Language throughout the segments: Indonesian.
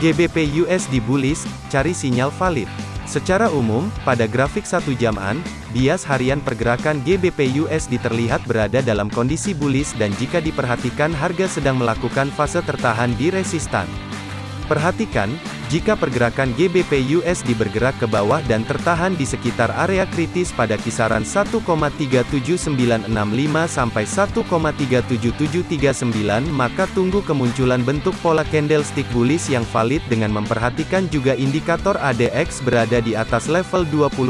GBP USD bullish, cari sinyal valid. Secara umum, pada grafik satu jaman, bias harian pergerakan GBP USD terlihat berada dalam kondisi bullish dan jika diperhatikan harga sedang melakukan fase tertahan di resistan. Perhatikan, jika pergerakan GBP USD bergerak ke bawah dan tertahan di sekitar area kritis pada kisaran 1,37965 sampai 1,37739 maka tunggu kemunculan bentuk pola candlestick bullish yang valid dengan memperhatikan juga indikator ADX berada di atas level 25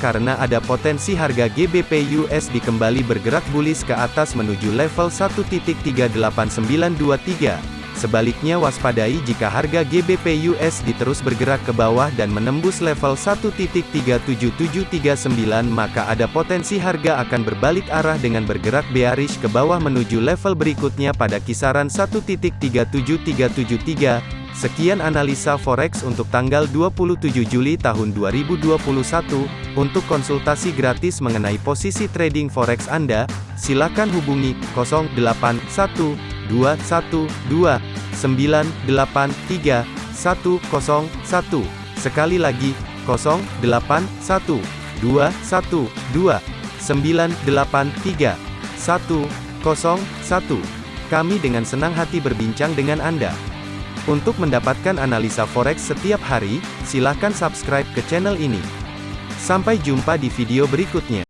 karena ada potensi harga GBP USD kembali bergerak bullish ke atas menuju level 1.38923. Sebaliknya waspadai jika harga GBP USD terus bergerak ke bawah dan menembus level 1.37739 maka ada potensi harga akan berbalik arah dengan bergerak bearish ke bawah menuju level berikutnya pada kisaran 1.37373. Sekian analisa forex untuk tanggal 27 Juli tahun 2021. Untuk konsultasi gratis mengenai posisi trading forex Anda, silakan hubungi 081 212 983 101. Sekali lagi, 081 212 983 101. Kami dengan senang hati berbincang dengan Anda. Untuk mendapatkan analisa forex setiap hari, silakan subscribe ke channel ini. Sampai jumpa di video berikutnya.